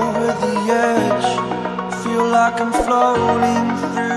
over the edge. Feel like I'm floating through